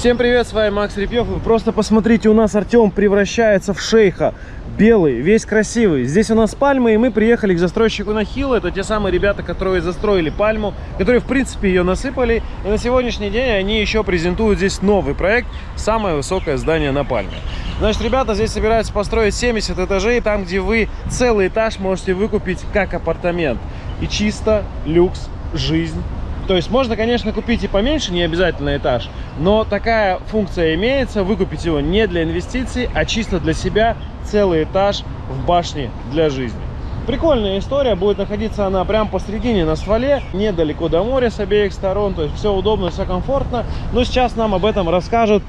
Всем привет, с вами Макс Репьев. Вы просто посмотрите, у нас Артем превращается в шейха. Белый, весь красивый. Здесь у нас пальмы, и мы приехали к застройщику на Хилл. Это те самые ребята, которые застроили пальму, которые, в принципе, ее насыпали. И на сегодняшний день они еще презентуют здесь новый проект. Самое высокое здание на пальме. Значит, ребята здесь собираются построить 70 этажей, там, где вы целый этаж можете выкупить как апартамент. И чисто, люкс, жизнь то есть можно, конечно, купить и поменьше, не обязательно этаж, но такая функция имеется, выкупить его не для инвестиций, а чисто для себя целый этаж в башне для жизни. Прикольная история, будет находиться она прямо посередине на стволе, недалеко до моря с обеих сторон, то есть все удобно, все комфортно. Но сейчас нам об этом расскажут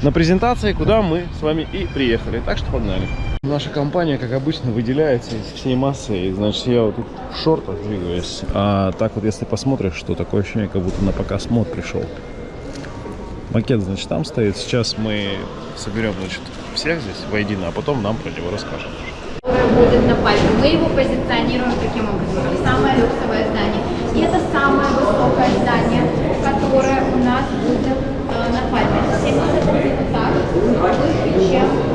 на презентации, куда мы с вами и приехали. Так что погнали. Наша компания, как обычно, выделяется из всей массы. И, значит, я вот тут в шортах двигаюсь. А так вот, если посмотришь, что такое ощущение, как будто на показ мод пришел. Макет, значит, там стоит. Сейчас мы соберем, значит, всех здесь воедино, а потом нам про него расскажем. Будет на пальме. Мы его позиционируем таким образом. Самое люксовое здание. И это самое высокое здание, которое у нас будет э, на пальме. 70 этаж, выше, чем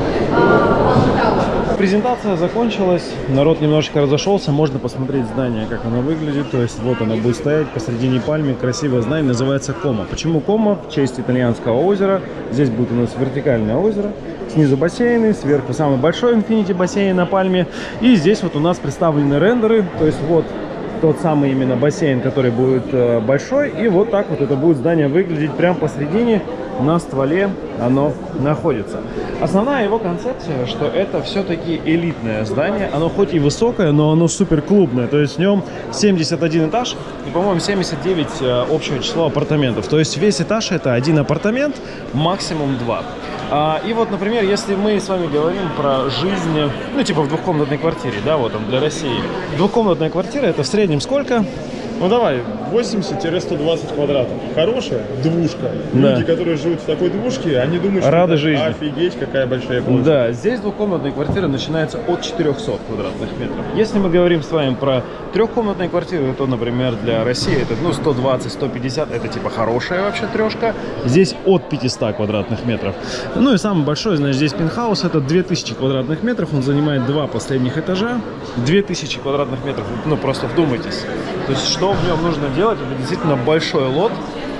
Презентация закончилась, народ немножечко разошелся, можно посмотреть здание, как оно выглядит. То есть вот оно будет стоять посредине пальмы, красивое здание, называется Кома. Почему Кома? В честь итальянского озера. Здесь будет у нас вертикальное озеро, снизу бассейны, сверху самый большой инфинити бассейн на пальме. И здесь вот у нас представлены рендеры, то есть вот тот самый именно бассейн, который будет э, большой. И вот так вот это будет здание выглядеть прямо посредине на стволе оно находится. Основная его концепция, что это все-таки элитное здание. Оно хоть и высокое, но оно супер клубное. То есть в нем 71 этаж и, по-моему, 79 э, общего числа апартаментов. То есть весь этаж это один апартамент, максимум два. А, и вот, например, если мы с вами говорим про жизнь, ну, типа в двухкомнатной квартире, да, вот там для России. Двухкомнатная квартира это в среднем сколько? Ну давай, 80-120 квадратов. Хорошая двушка. Да. Люди, которые живут в такой двушке, они думают, Рады что жизни. офигеть, какая большая площадь. Да, здесь двухкомнатные квартиры начинаются от 400 квадратных метров. Если мы говорим с вами про трехкомнатные квартиры, то, например, для России это ну 120-150, это типа хорошая вообще трешка. Здесь от 500 квадратных метров. Ну и самый большой, значит, здесь пентхаус, это 2000 квадратных метров, он занимает два последних этажа. 2000 квадратных метров, ну просто вдумайтесь. То есть что в нем нужно делать? Это действительно большой лот,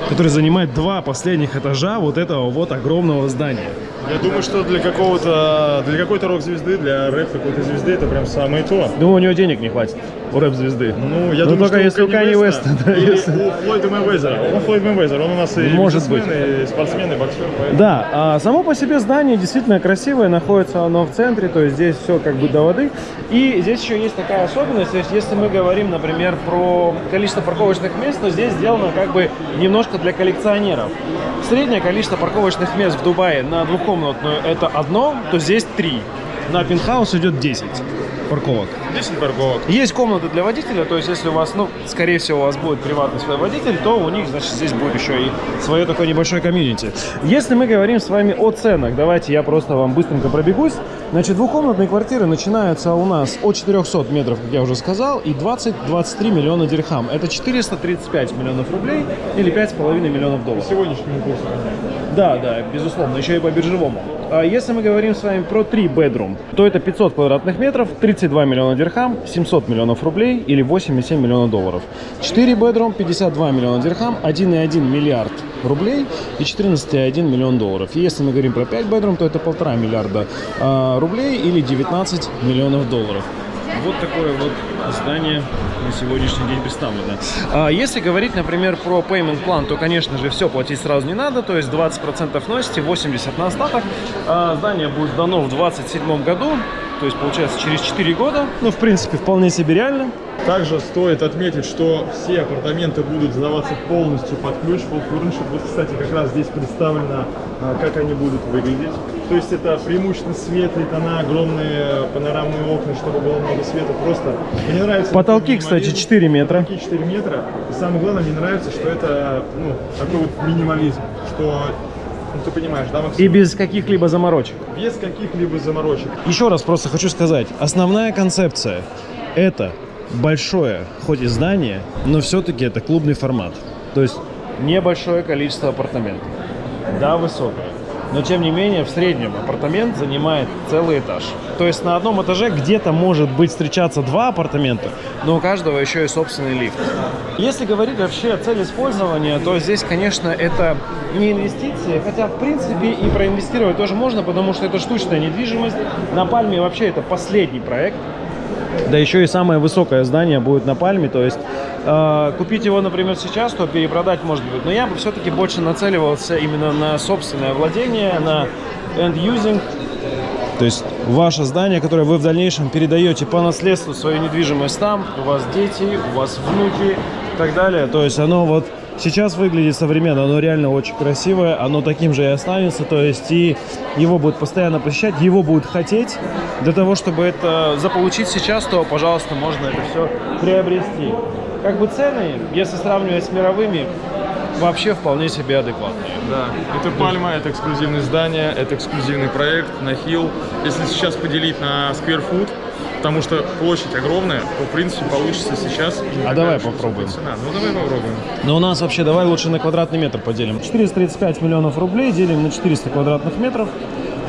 который занимает два последних этажа вот этого вот огромного здания. Я думаю, что для какого-то, для какой-то рок-звезды, для рэп какой-то звезды это прям самое то. Думаю, у него денег не хватит у рэп-звезды. Ну, я ну, думаю, только если у Кани Уэста. Да, если... у Флойда Мэйвезера. Он Флойд Мэйвезер, он у нас и Может быть. и спортсмен, и боксер. Поэтому... Да, а само по себе здание действительно красивое, находится оно в центре, то есть здесь все как бы до воды. И здесь еще есть такая особенность, то есть если мы говорим, например, про количество парковочных мест, то здесь сделано как бы немножко для коллекционеров. Среднее количество парковочных мест в Дубае на двухкомнатную это одно, то здесь три. На пентхаус идет 10 парковок. 10 парковок. Есть комнаты для водителя, то есть если у вас, ну, скорее всего, у вас будет приватный свой водитель, то у них, значит, здесь будет еще и свое такое небольшое комьюнити. Если мы говорим с вами о ценах, давайте я просто вам быстренько пробегусь. Значит, двухкомнатные квартиры начинаются у нас от 400 метров, как я уже сказал, и 20-23 миллиона дирхам. Это 435 миллионов рублей или 5,5 миллионов долларов. По сегодняшнему курсу. Да, да, безусловно, еще и по биржевому. А если мы говорим с вами про 3 bedroom, то это 500 квадратных метров, 32 миллиона дирхам, 700 миллионов рублей или 8,7 миллиона долларов. 4 bedroom, 52 миллиона дирхам, 1,1 миллиард рублей и 14,1 миллион долларов. И если мы говорим про 5 bedroom, то это полтора миллиарда э, рублей или 19 миллионов долларов. Вот такое вот здание на сегодняшний день представлено. А если говорить, например, про payment план, то, конечно же, все платить сразу не надо, то есть 20% носите, 80% на остаток. А здание будет сдано в 2027 году, то есть, получается, через 4 года. Ну, в принципе, вполне себе реально. Также стоит отметить, что все апартаменты будут сдаваться полностью под ключ, full furnished. Вот, кстати, как раз здесь представлено, а, как они будут выглядеть. То есть это преимущественно светлые тона, огромные панорамные окна, чтобы было много света. Просто мне нравится... Потолки, кстати, 4 метра. Потолки 4 метра. И самое главное, мне нравится, что это ну, такой вот минимализм, что ну, ты понимаешь, да, Максим? И без каких-либо заморочек. Без каких-либо заморочек. Еще раз просто хочу сказать, основная концепция – это большое, хоть и здание, но все-таки это клубный формат. То есть небольшое количество апартаментов. да, высокая. Но тем не менее, в среднем апартамент занимает целый этаж. То есть на одном этаже где-то может быть встречаться два апартамента, но у каждого еще и собственный лифт. Если говорить вообще о цели использования, то здесь, конечно, это не инвестиции, хотя, в принципе, и проинвестировать тоже можно, потому что это штучная недвижимость. На Пальме вообще это последний проект. Да еще и самое высокое здание будет на Пальме, то есть э, купить его, например, сейчас, то перепродать может быть. Но я бы все-таки больше нацеливался именно на собственное владение, на end-using. То есть ваше здание, которое вы в дальнейшем передаете по наследству свою недвижимость там, у вас дети, у вас внуки и так далее. То есть оно вот сейчас выглядит современно, оно реально очень красивое, оно таким же и останется, то есть и его будут постоянно посещать, его будут хотеть. Для того, чтобы это заполучить сейчас, то, пожалуйста, можно это все приобрести. Как бы цены, если сравнивать с мировыми, вообще вполне себе адекватные. Да, это Пальма, это эксклюзивное здание, это эксклюзивный проект на Хилл. Если сейчас поделить на square foot, потому что площадь огромная, то, в принципе, получится сейчас... А давай попробуем. Цена. Ну, давай попробуем. Но у нас вообще, давай лучше на квадратный метр поделим. 435 миллионов рублей делим на 400 квадратных метров,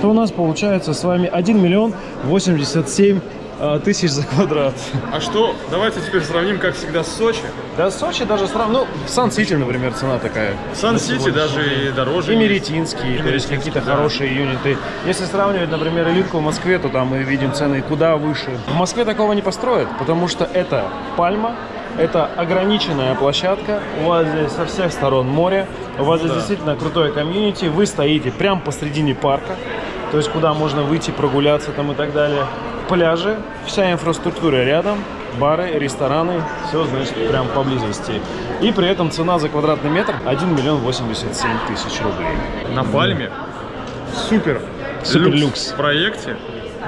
то у нас получается с вами 1 миллион 87 э, тысяч за квадрат. А что, давайте теперь сравним, как всегда, с Сочи. Да, Сочи даже сравнивать, ну, в Сан-Сити, например, цена такая. В Сан-Сити даже и дороже. И. Меретинский, то есть какие-то да. хорошие юниты. Если сравнивать, например, элитку в Москве, то там мы видим цены куда выше. В Москве такого не построят, потому что это Пальма, это ограниченная площадка, у вас здесь со всех сторон море, у вас здесь Да. действительно крутое комьюнити, вы стоите прямо посредине парка, то есть куда можно выйти, прогуляться там и так далее. Пляжи, вся инфраструктура рядом, бары, рестораны, все, значит, прям поблизости. И при этом цена за квадратный метр 1 миллион 87 тысяч рублей. На Пальме супер, Супер люкс люкс. в проекте,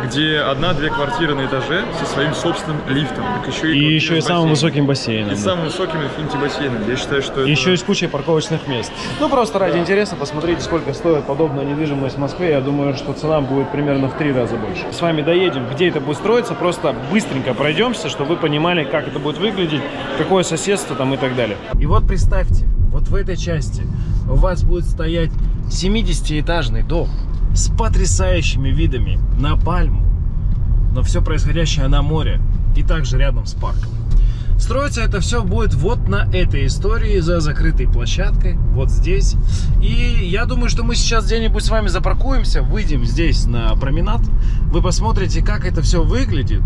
где одна-две квартиры на этаже со своим собственным лифтом. Так еще и, И еще и самым высоким бассейном. И да. самым высоким инфинити бассейном. Я считаю, что это... Еще и с кучей парковочных мест. Ну, просто ради интереса посмотрите, сколько стоит подобная недвижимость в Москве. Я думаю, что цена будет примерно в три раза больше. С вами доедем, где это будет строиться, просто быстренько пройдемся, чтобы вы понимали, как это будет выглядеть, какое соседство там и так далее. И вот представьте, вот в этой части у вас будет стоять 70-этажный дом с потрясающими видами на Пальму, на все происходящее на море и также рядом с парком. Строиться это все будет вот на этой истории за закрытой площадкой, вот здесь. И я думаю, что мы сейчас где-нибудь с вами запаркуемся, выйдем здесь на променад. Вы посмотрите, как это все выглядит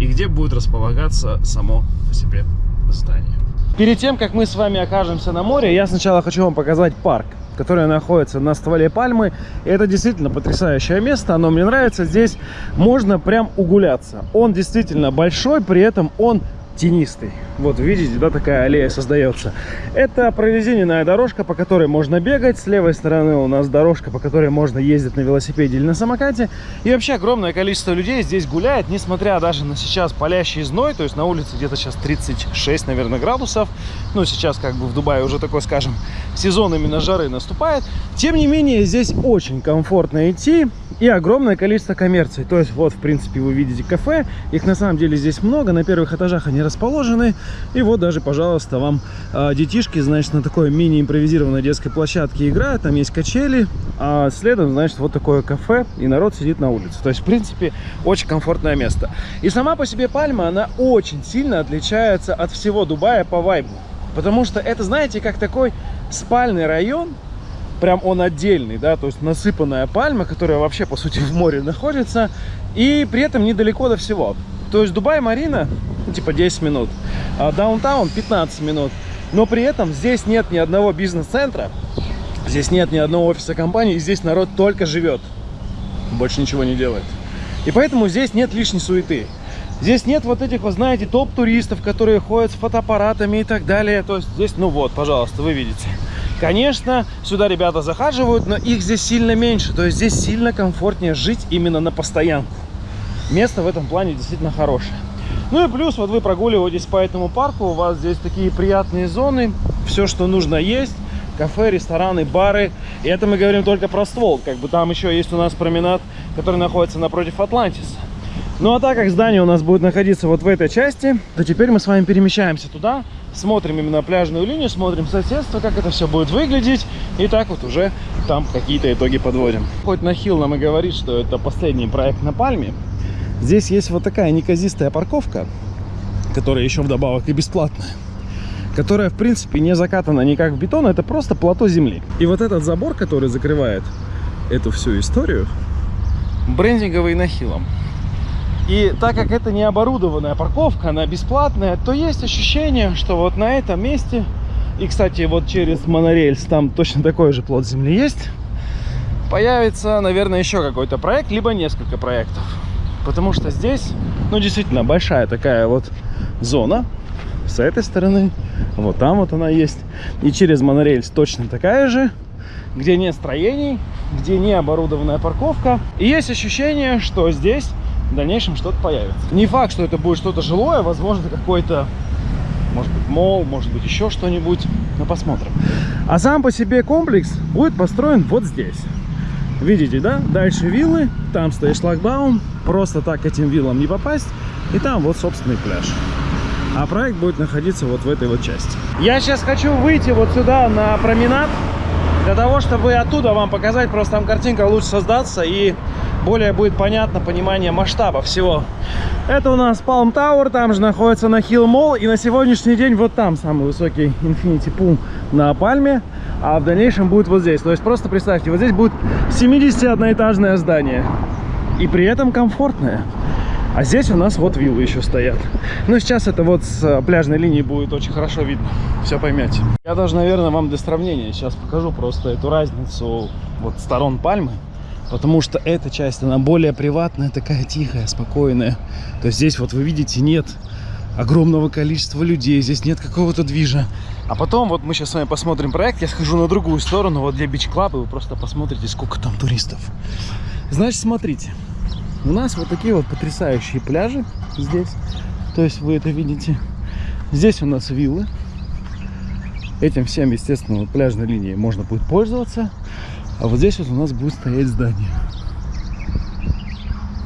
и где будет располагаться само по себе здание. Перед тем, как мы с вами окажемся на море, я сначала хочу вам показать парк, который находится на стволе пальмы. И это действительно потрясающее место, оно мне нравится. Здесь можно прям угуляться. Он действительно большой, при этом он тенистый. Вот видите, да, такая аллея создается. Это прорезиненная дорожка, по которой можно бегать. С левой стороны у нас дорожка, по которой можно ездить на велосипеде или на самокате. И вообще огромное количество людей здесь гуляет, несмотря даже на сейчас палящий зной. То есть на улице где-то сейчас 36, наверное, градусов. Ну, сейчас как бы в Дубае уже такой, скажем, сезон именно жары наступает. Тем не менее, здесь очень комфортно идти и огромное количество коммерции. То есть вот, в принципе, вы видите кафе. Их на самом деле здесь много. На первых этажах они расположены. И вот даже, пожалуйста, вам а, детишки, значит, на такой мини-импровизированной детской площадке играют. Там есть качели. А следом, значит, вот такое кафе. И народ сидит на улице. То есть, в принципе, очень комфортное место. И сама по себе Пальма, она очень сильно отличается от всего Дубая по вайбу. Потому что это, знаете, как такой спальный район, прям он отдельный, да, то есть насыпанная пальма, которая вообще, по сути, в море находится, и при этом недалеко до всего. То есть Дубай-Марина, ну, типа 10 минут, а даунтаун 15 минут, но при этом здесь нет ни одного бизнес-центра, здесь нет ни одного офиса компании, и здесь народ только живет, больше ничего не делает. И поэтому здесь нет лишней суеты. Здесь нет вот этих, вы знаете, топ-туристов, которые ходят с фотоаппаратами и так далее. То есть здесь, ну вот, пожалуйста, вы видите. Конечно, сюда ребята захаживают, но их здесь сильно меньше. То есть здесь сильно комфортнее жить именно на постоянку. Место в этом плане действительно хорошее. Ну и плюс, вот вы прогуливаетесь по этому парку, у вас здесь такие приятные зоны, все, что нужно есть, кафе, рестораны, бары. И это мы говорим только про ствол, как бы там еще есть у нас променад, который находится напротив Атлантиса. Ну а так как здание у нас будет находиться вот в этой части, то теперь мы с вами перемещаемся туда, смотрим именно пляжную линию, смотрим соседство, как это все будет выглядеть, и так вот уже там какие-то итоги подводим. Хоть на Хилл нам и говорит, что это последний проект на Пальме, здесь есть вот такая неказистая парковка, которая еще вдобавок и бесплатная которая, в принципе, не закатана никак в бетон, это просто плато земли. И вот этот забор, который закрывает эту всю историю, брендинговый нахилом. И так как это не оборудованная парковка, она бесплатная, то есть ощущение, что вот на этом месте, и, кстати, вот через монорельс там точно такой же плод земли есть, появится, наверное, еще какой-то проект, либо несколько проектов. Потому что здесь, ну, действительно, большая такая вот зона с этой стороны, вот там вот она есть. И через монорельс точно такая же, где нет строений, где не оборудованная парковка. И есть ощущение, что здесь в дальнейшем что-то появится. Не факт, что это будет что-то жилое, возможно, какой-то, может быть, мол, может быть, еще что-нибудь. Но посмотрим. А сам по себе комплекс будет построен вот здесь. Видите, да? Дальше виллы, там стоит шлагбаум. Просто так этим виллам не попасть. И там вот собственный пляж. А проект будет находиться вот в этой вот части. Я сейчас хочу выйти вот сюда на променад. Для того, чтобы оттуда вам показать, просто там картинка лучше создаться и более будет понятно понимание масштаба всего. Это у нас Palm Tower, там же находится на Hill Mall. И на сегодняшний день вот там самый высокий Infinity Pool на Пальме. А в дальнейшем будет вот здесь. То есть просто представьте, вот здесь будет 71-этажное здание. И при этом комфортное. А здесь у нас вот виллы еще стоят. Ну, сейчас это вот с э, пляжной линии будет очень хорошо видно. Все поймете. Я даже, наверное, вам для сравнения сейчас покажу просто эту разницу вот сторон пальмы. Потому что эта часть, она более приватная, такая тихая, спокойная. То есть здесь вот вы видите, нет огромного количества людей, здесь нет какого-то движа. А потом вот мы сейчас с вами посмотрим проект, я схожу на другую сторону, вот для Beach Club, и вы просто посмотрите, сколько там туристов. Значит, смотрите, у нас вот такие вот потрясающие пляжи здесь. То есть вы это видите. Здесь у нас виллы. Этим всем, естественно, пляжной линией можно будет пользоваться. А вот здесь вот у нас будет стоять здание.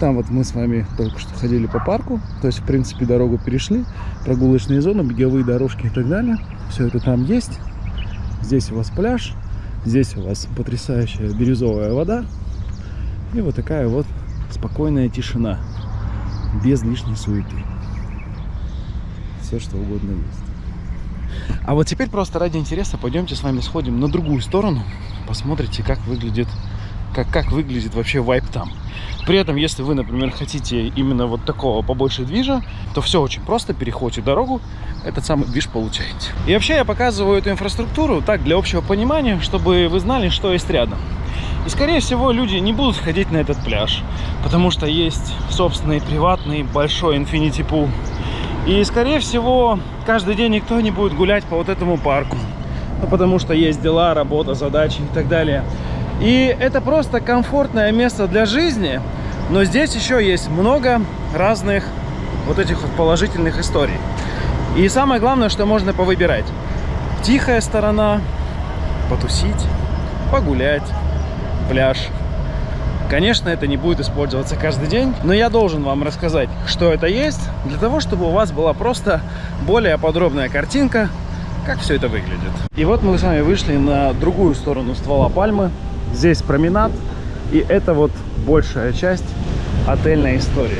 Там вот мы с вами только что ходили по парку. То есть, в принципе, дорогу перешли. Прогулочные зоны, беговые дорожки и так далее. Все это там есть. Здесь у вас пляж. Здесь у вас потрясающая бирюзовая вода. И вот такая вот спокойная тишина, без лишней суеты. Все, что угодно есть. А вот теперь просто ради интереса пойдемте с вами сходим на другую сторону, посмотрите, как выглядит, как, как выглядит вообще вайп там. При этом, если вы, например, хотите именно вот такого побольше движа, то все очень просто, переходите дорогу, этот самый движ получаете. И вообще я показываю эту инфраструктуру так, для общего понимания, чтобы вы знали, что есть рядом. И, скорее всего, люди не будут ходить на этот пляж, потому что есть собственный приватный большой Infinity Pool. И, скорее всего, каждый день никто не будет гулять по вот этому парку, ну, потому что есть дела, работа, задачи и так далее. И это просто комфортное место для жизни, но здесь еще есть много разных вот этих вот положительных историй. И самое главное, что можно повыбирать. Тихая сторона, потусить, погулять, пляж. Конечно, это не будет использоваться каждый день, но я должен вам рассказать, что это есть, для того, чтобы у вас была просто более подробная картинка, как все это выглядит. И вот мы с вами вышли на другую сторону ствола пальмы. Здесь променад, и это вот большая часть отельной истории.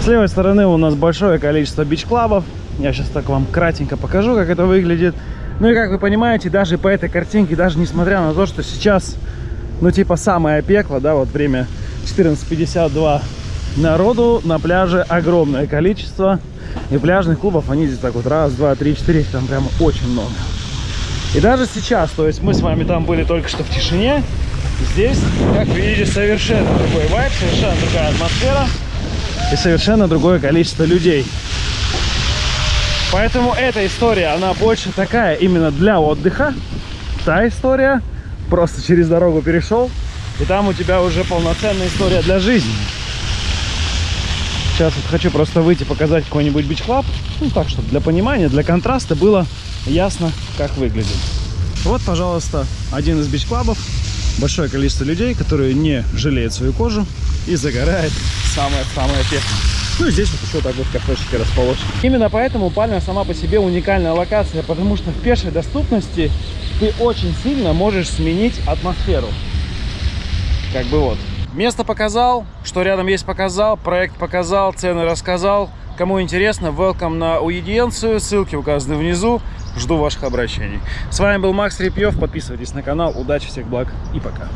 С левой стороны у нас большое количество бич-клабов. Я сейчас так вам кратенько покажу, как это выглядит. Ну и как вы понимаете, даже по этой картинке, даже несмотря на то, что сейчас ну типа самое пекло, да, вот время 14.52 народу на пляже огромное количество. И пляжных клубов, они здесь так вот раз, два, три, четыре, там прямо очень много. И даже сейчас, то есть мы с вами там были только что в тишине, здесь, как видите, совершенно другой вайб, совершенно другая атмосфера и совершенно другое количество людей. Поэтому эта история, она больше такая именно для отдыха. Та история, просто через дорогу перешел, и там у тебя уже полноценная история для жизни. Сейчас вот хочу просто выйти, показать какой-нибудь бич-клаб, ну так, чтобы для понимания, для контраста было ясно, как выглядит. Вот, пожалуйста, один из бич-клабов. большое количество людей, которые не жалеют свою кожу и загорает самое-самое пекло. Ну и здесь вот еще так вот кафешечки расположены. Именно поэтому Пальма сама по себе уникальная локация, потому что в пешей доступности ты очень сильно можешь сменить атмосферу. Как бы вот. Место показал, что рядом есть показал, проект показал, цены рассказал. Кому интересно, welcome на уидиенцию, ссылки указаны внизу. Жду ваших обращений. С вами был Макс Репьев, подписывайтесь на канал, удачи, всех благ и пока.